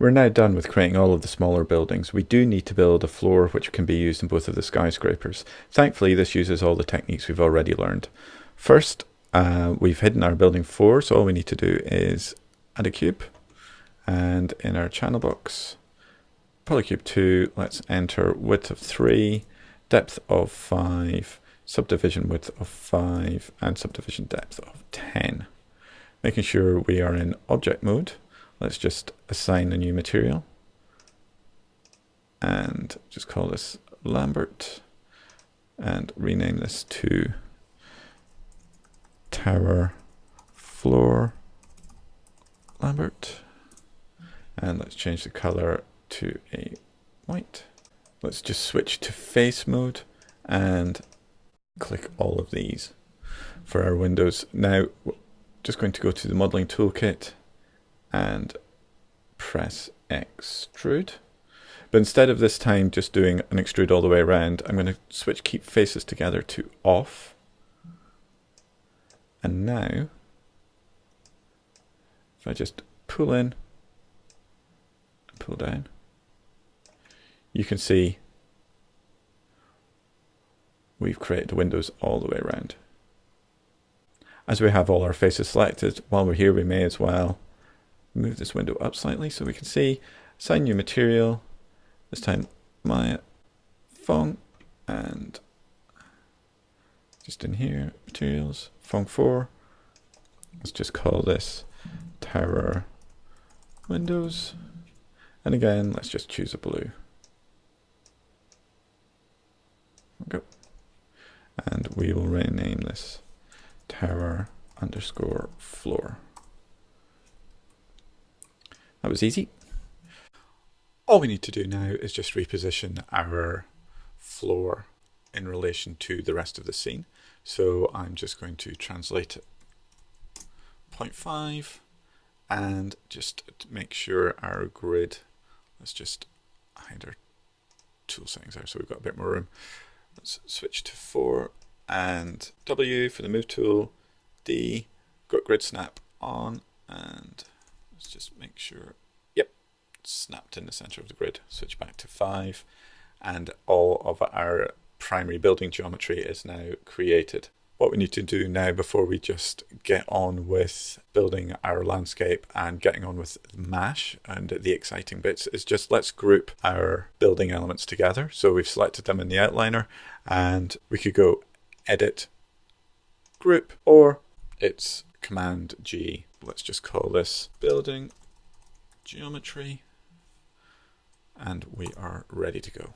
We're now done with creating all of the smaller buildings. We do need to build a floor which can be used in both of the skyscrapers. Thankfully, this uses all the techniques we've already learned. First, uh, we've hidden our building 4, so all we need to do is add a cube. And in our channel box, polycube 2, let's enter width of 3, depth of 5, subdivision width of 5, and subdivision depth of 10. Making sure we are in object mode Let's just assign a new material and just call this Lambert and rename this to tower floor Lambert and let's change the color to a white. Let's just switch to face mode and click all of these for our windows. Now just going to go to the modeling toolkit and press extrude. But instead of this time just doing an extrude all the way around, I'm going to switch keep faces together to off. And now, if I just pull in pull down, you can see we've created windows all the way around. As we have all our faces selected, while we're here we may as well move this window up slightly so we can see. Assign new material. This time my Phong and just in here materials. Phong 4 let's just call this tower windows. And again let's just choose a blue. Go. And we will rename this tower underscore floor that was easy. All we need to do now is just reposition our floor in relation to the rest of the scene. So I'm just going to translate it 0.5 and just make sure our grid, let's just hide our tool settings there so we've got a bit more room. Let's switch to 4 and W for the move tool, D, got grid snap on and make sure, yep, snapped in the center of the grid. Switch back to five and all of our primary building geometry is now created. What we need to do now before we just get on with building our landscape and getting on with MASH and the exciting bits is just let's group our building elements together. So we've selected them in the outliner and we could go edit, group, or it's command G let's just call this building geometry and we are ready to go.